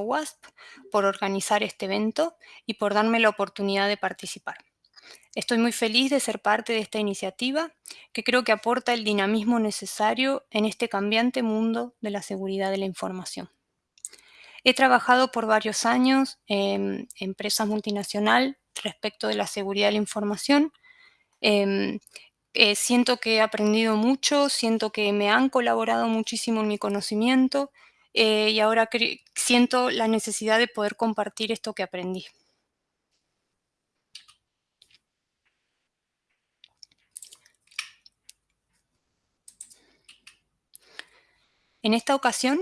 WASP por organizar este evento y por darme la oportunidad de participar. Estoy muy feliz de ser parte de esta iniciativa que creo que aporta el dinamismo necesario en este cambiante mundo de la seguridad de la información. He trabajado por varios años en empresas multinacionales respecto de la seguridad de la información. Em, eh, siento que he aprendido mucho, siento que me han colaborado muchísimo en mi conocimiento eh, y ahora siento la necesidad de poder compartir esto que aprendí. En esta ocasión,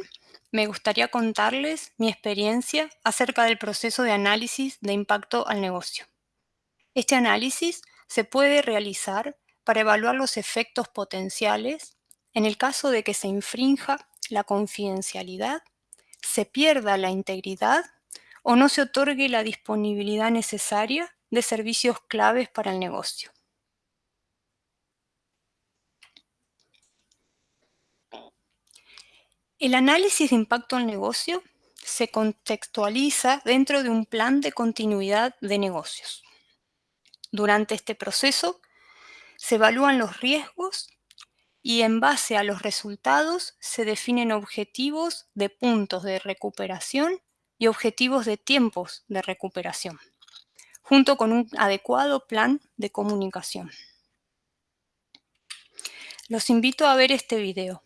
me gustaría contarles mi experiencia acerca del proceso de análisis de impacto al negocio. Este análisis se puede realizar para evaluar los efectos potenciales en el caso de que se infrinja la confidencialidad, se pierda la integridad o no se otorgue la disponibilidad necesaria de servicios claves para el negocio. El análisis de impacto al negocio se contextualiza dentro de un plan de continuidad de negocios. Durante este proceso se evalúan los riesgos y en base a los resultados se definen objetivos de puntos de recuperación y objetivos de tiempos de recuperación, junto con un adecuado plan de comunicación. Los invito a ver este video.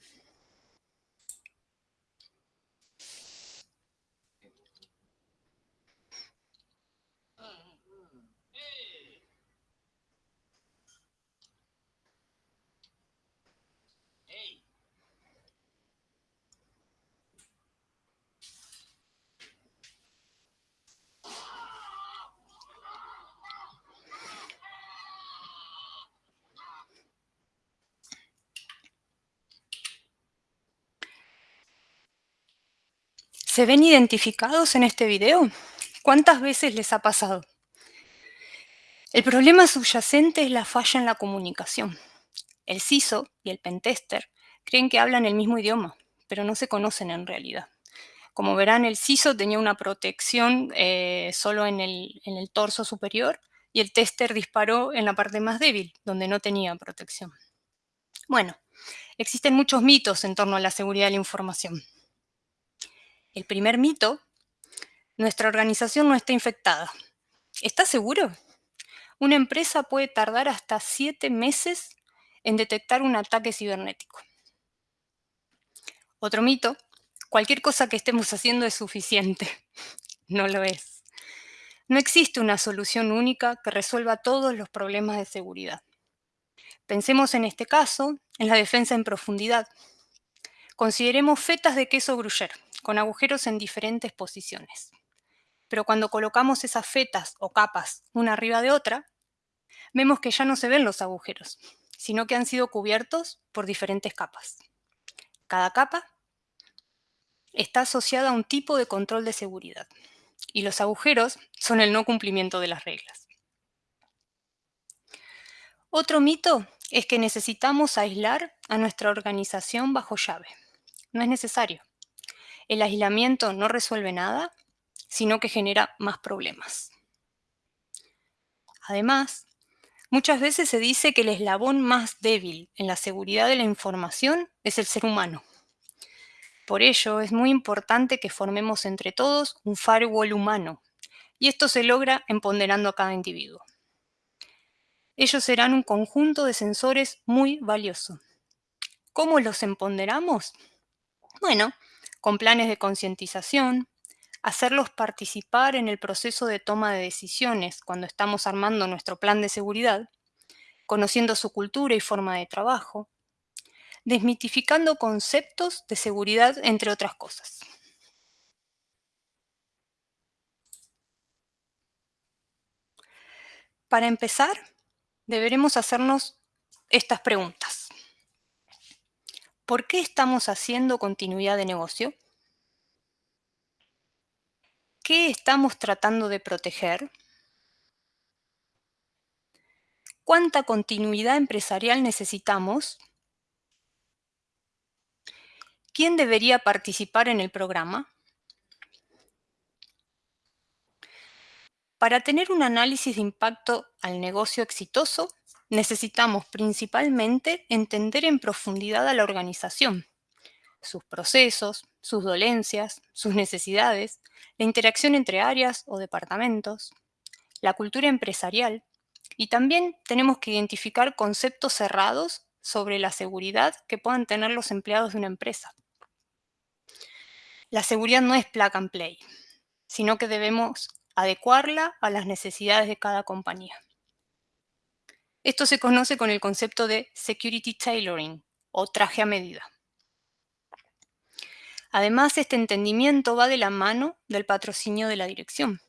¿Se ven identificados en este video? ¿Cuántas veces les ha pasado? El problema subyacente es la falla en la comunicación. El CISO y el pentester creen que hablan el mismo idioma, pero no se conocen en realidad. Como verán, el CISO tenía una protección eh, solo en el, en el torso superior y el tester disparó en la parte más débil, donde no tenía protección. Bueno, existen muchos mitos en torno a la seguridad de la información. El primer mito, nuestra organización no está infectada. ¿Estás seguro? Una empresa puede tardar hasta siete meses en detectar un ataque cibernético. Otro mito, cualquier cosa que estemos haciendo es suficiente. No lo es. No existe una solución única que resuelva todos los problemas de seguridad. Pensemos en este caso en la defensa en profundidad. Consideremos fetas de queso gruyere, con agujeros en diferentes posiciones. Pero cuando colocamos esas fetas o capas una arriba de otra, vemos que ya no se ven los agujeros, sino que han sido cubiertos por diferentes capas. Cada capa está asociada a un tipo de control de seguridad y los agujeros son el no cumplimiento de las reglas. Otro mito es que necesitamos aislar a nuestra organización bajo llave. No es necesario el aislamiento no resuelve nada, sino que genera más problemas. Además, muchas veces se dice que el eslabón más débil en la seguridad de la información es el ser humano. Por ello, es muy importante que formemos entre todos un firewall humano, y esto se logra empoderando a cada individuo. Ellos serán un conjunto de sensores muy valioso. ¿Cómo los empoderamos? Bueno, con planes de concientización, hacerlos participar en el proceso de toma de decisiones cuando estamos armando nuestro plan de seguridad, conociendo su cultura y forma de trabajo, desmitificando conceptos de seguridad, entre otras cosas. Para empezar, deberemos hacernos estas preguntas. ¿Por qué estamos haciendo continuidad de negocio? ¿Qué estamos tratando de proteger? ¿Cuánta continuidad empresarial necesitamos? ¿Quién debería participar en el programa? Para tener un análisis de impacto al negocio exitoso, necesitamos principalmente entender en profundidad a la organización, sus procesos, sus dolencias, sus necesidades, la interacción entre áreas o departamentos, la cultura empresarial y también tenemos que identificar conceptos cerrados sobre la seguridad que puedan tener los empleados de una empresa. La seguridad no es plug and play, sino que debemos adecuarla a las necesidades de cada compañía. Esto se conoce con el concepto de security tailoring o traje a medida. Además, este entendimiento va de la mano del patrocinio de la dirección.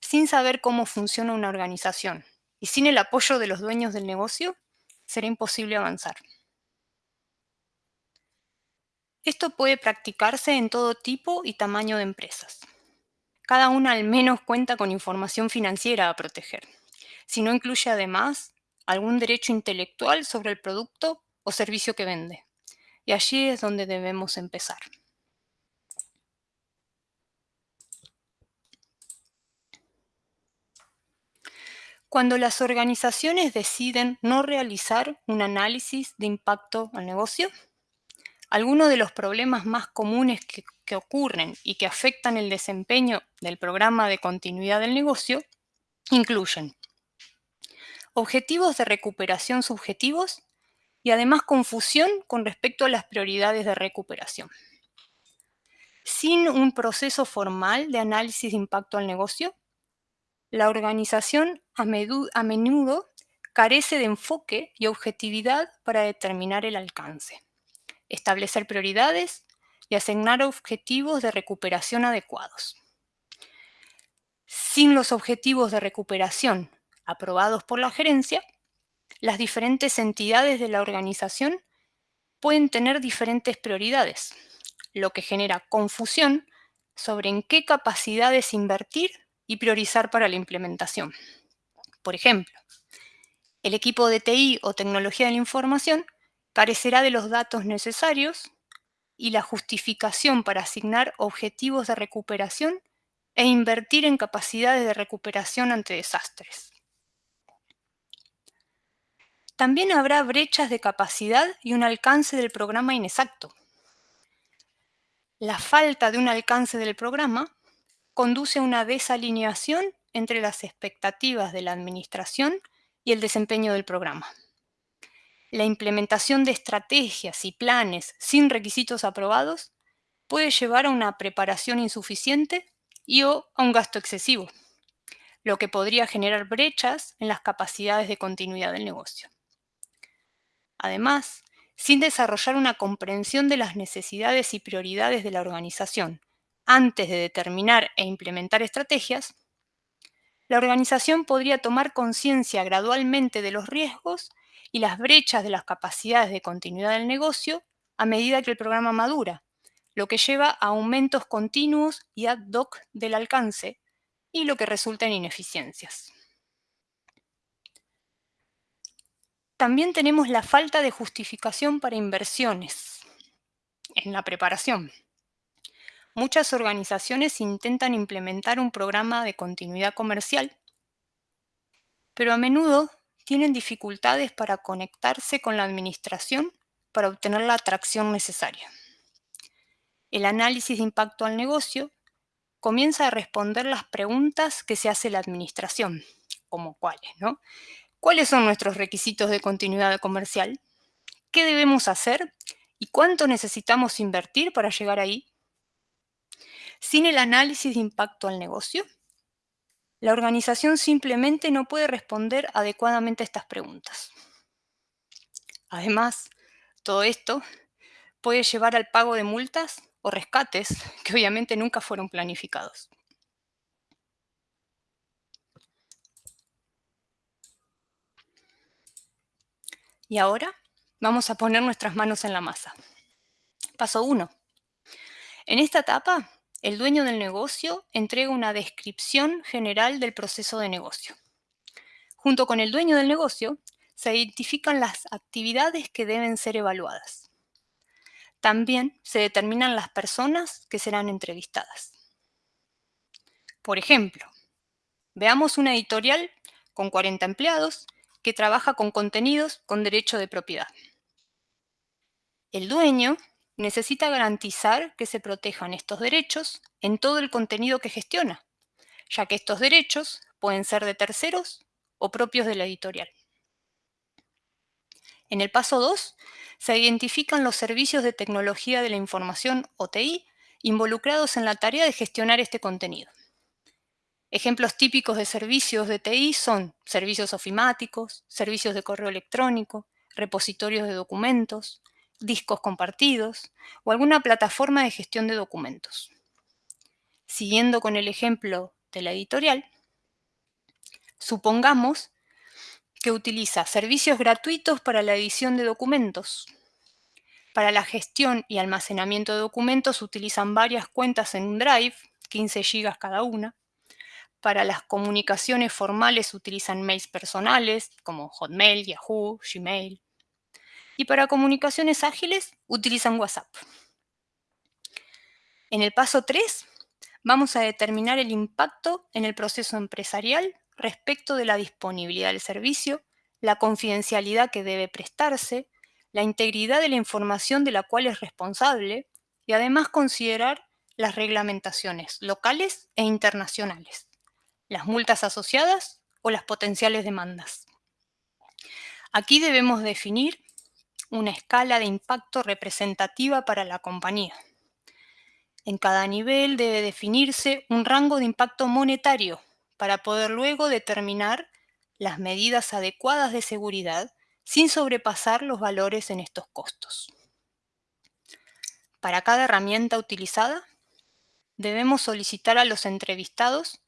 Sin saber cómo funciona una organización y sin el apoyo de los dueños del negocio, será imposible avanzar. Esto puede practicarse en todo tipo y tamaño de empresas. Cada una al menos cuenta con información financiera a proteger, si no incluye además algún derecho intelectual sobre el producto o servicio que vende. Y allí es donde debemos empezar. Cuando las organizaciones deciden no realizar un análisis de impacto al negocio, algunos de los problemas más comunes que, que, ocurren y que afectan el desempeño del programa de continuidad del negocio incluyen objetivos de recuperación subjetivos y además confusión con respecto a las prioridades de recuperación. Sin un proceso formal de análisis de impacto al negocio, la organización a, menudo carece de enfoque y objetividad para determinar el alcance, establecer prioridades y asignar objetivos de recuperación adecuados. Sin los objetivos de recuperación aprobados por la gerencia, las diferentes entidades de la organización pueden tener diferentes prioridades, lo que genera confusión sobre en qué capacidades invertir y priorizar para la implementación. Por ejemplo, el equipo de TI o tecnología de la información carecerá de los datos necesarios y la justificación para asignar objetivos de recuperación e invertir en capacidades de recuperación ante desastres. También habrá brechas de capacidad y un alcance del programa inexacto. La falta de un alcance del programa conduce a una desalineación entre las expectativas de la administración y el desempeño del programa. La implementación de estrategias y planes sin requisitos aprobados puede llevar a una preparación insuficiente y o a un gasto excesivo, lo que podría generar brechas en las capacidades de continuidad del negocio. Además, sin desarrollar una comprensión de las necesidades y prioridades de la organización antes de determinar e implementar estrategias, la organización podría tomar conciencia gradualmente de los riesgos y las brechas de las capacidades de continuidad del negocio a medida que el programa madura, lo que lleva a aumentos continuos y ad hoc del alcance y lo que resulta en ineficiencias. También tenemos la falta de justificación para inversiones en la preparación. Muchas organizaciones intentan implementar un programa de continuidad comercial, pero a menudo tienen dificultades para conectarse con la administración para obtener la atracción necesaria. El análisis de impacto al negocio comienza a responder las preguntas que se hace la administración, como cuáles, ¿no? ¿Cuáles son nuestros requisitos de continuidad comercial? ¿Qué debemos hacer? ¿Y cuánto necesitamos invertir para llegar ahí? Sin el análisis de impacto al negocio, la organización simplemente no puede responder adecuadamente a estas preguntas. Además, todo esto puede llevar al pago de multas o rescates que obviamente nunca fueron planificados. Y ahora vamos a poner nuestras manos en la masa. Paso 1. En esta etapa el dueño del negocio entrega una descripción general del proceso de negocio. Junto con el dueño del negocio, se identifican las actividades que deben ser evaluadas. También se determinan las personas que serán entrevistadas. Por ejemplo, Veamos una editorial con 40 empleados que trabaja con contenidos con derecho de propiedad. El dueño necesita garantizar que se protejan estos derechos en todo el contenido que gestiona, ya que estos derechos pueden ser de terceros o propios de la editorial. En el paso 2, se identifican los servicios de tecnología de la información OTI involucrados en la tarea de gestionar este contenido. Ejemplos típicos de servicios de TI son servicios ofimáticos, servicios de correo electrónico, repositorios de documentos, discos compartidos o alguna plataforma de gestión de documentos. Siguiendo con el ejemplo de la editorial, supongamos que utiliza servicios gratuitos para la edición de documentos. Para la gestión y almacenamiento de documentos utilizan varias cuentas en un Drive, 15 GB cada una. Para las comunicaciones formales utilizan mails personales como Hotmail, Yahoo, Gmail. Y para comunicaciones ágiles utilizan WhatsApp. En el paso 3 vamos a determinar el impacto en el proceso empresarial respecto de la disponibilidad del servicio, la confidencialidad que debe prestarse, la integridad de la información de la cual es responsable y además considerar las reglamentaciones locales e internacionales, las multas asociadas o las potenciales demandas. Aquí debemos definir una escala de impacto representativa para la compañía. En cada nivel debe definirse un rango de impacto monetario para poder luego determinar las medidas adecuadas de seguridad sin sobrepasar los valores en estos costos. Para cada herramienta utilizada, debemos solicitar a los entrevistados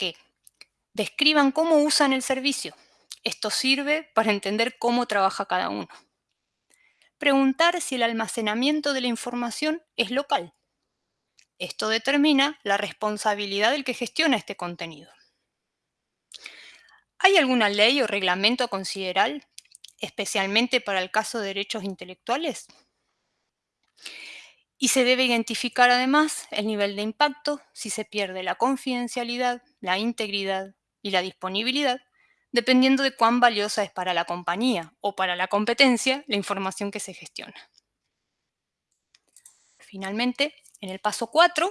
que describan cómo usan el servicio. Esto sirve para entender cómo trabaja cada uno. Preguntar si el almacenamiento de la información es local. Esto determina la responsabilidad del que gestiona este contenido. ¿Hay alguna ley o reglamento a considerar, especialmente para el caso de derechos intelectuales? Y se debe identificar además el nivel de impacto si se pierde la confidencialidad, la integridad y la disponibilidad, dependiendo de cuán valiosa es para la compañía o para la competencia la información que se gestiona. Finalmente, en el paso 4,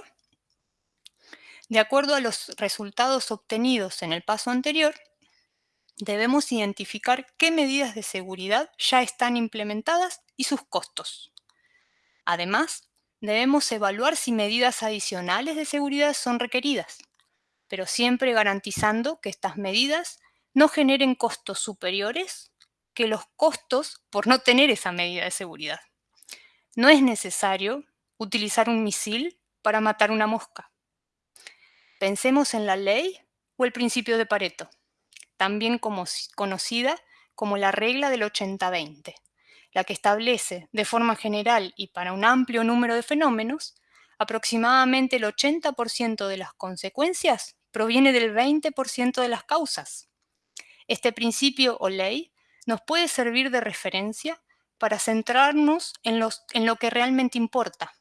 de acuerdo a los resultados obtenidos en el paso anterior, debemos identificar qué medidas de seguridad ya están implementadas y sus costos. Además, debemos evaluar si medidas adicionales de seguridad son requeridas, pero siempre garantizando que estas medidas no generen costos superiores que los costos por no tener esa medida de seguridad. No es necesario utilizar un misil para matar una mosca. Pensemos en la ley o el principio de Pareto también conocida como la regla del 80-20, la que establece de forma general y para un amplio número de fenómenos, aproximadamente el 80% de las consecuencias proviene del 20% de las causas. Este principio o ley nos puede servir de referencia para centrarnos en, en lo que realmente importa,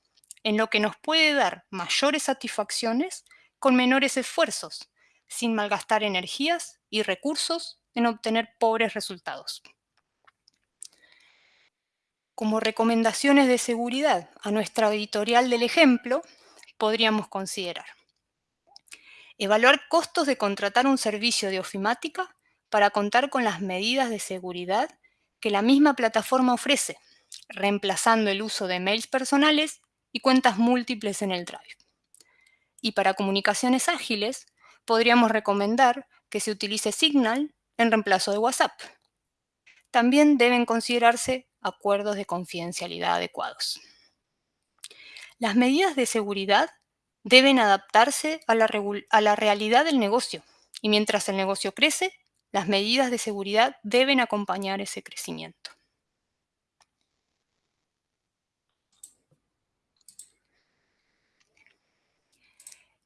en lo que nos puede dar mayores satisfacciones con menores esfuerzos, sin malgastar energías y recursos en obtener pobres resultados. Como recomendaciones de seguridad a nuestra editorial del ejemplo, podríamos considerar evaluar costos de contratar un servicio de ofimática para contar con las medidas de seguridad que la misma plataforma ofrece, reemplazando el uso de mails personales y cuentas múltiples en el Drive. Y para comunicaciones ágiles, podríamos recomendar que se utilice Signal en reemplazo de WhatsApp. También deben considerarse acuerdos de confidencialidad adecuados. Las medidas de seguridad deben adaptarse a la, realidad del negocio y mientras el negocio crece, las medidas de seguridad deben acompañar ese crecimiento.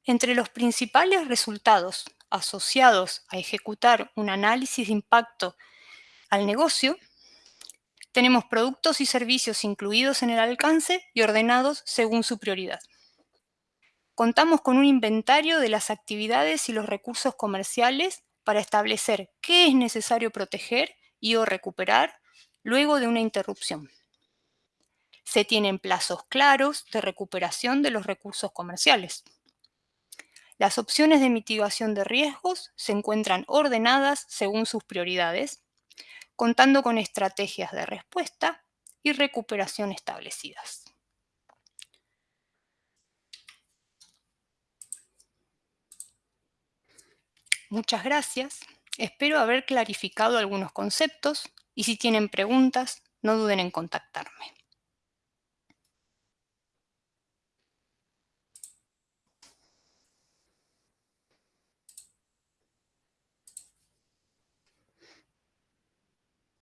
Entre los principales resultados asociados a ejecutar un análisis de impacto al negocio, tenemos productos y servicios incluidos en el alcance y ordenados según su prioridad. Contamos con un inventario de las actividades y los recursos comerciales para establecer qué es necesario proteger y o recuperar luego de una interrupción. Se tienen plazos claros de recuperación de los recursos comerciales. Las opciones de mitigación de riesgos se encuentran ordenadas según sus prioridades, contando con estrategias de respuesta y recuperación establecidas. Muchas gracias. Espero haber clarificado algunos conceptos y si tienen preguntas, no duden en contactarme.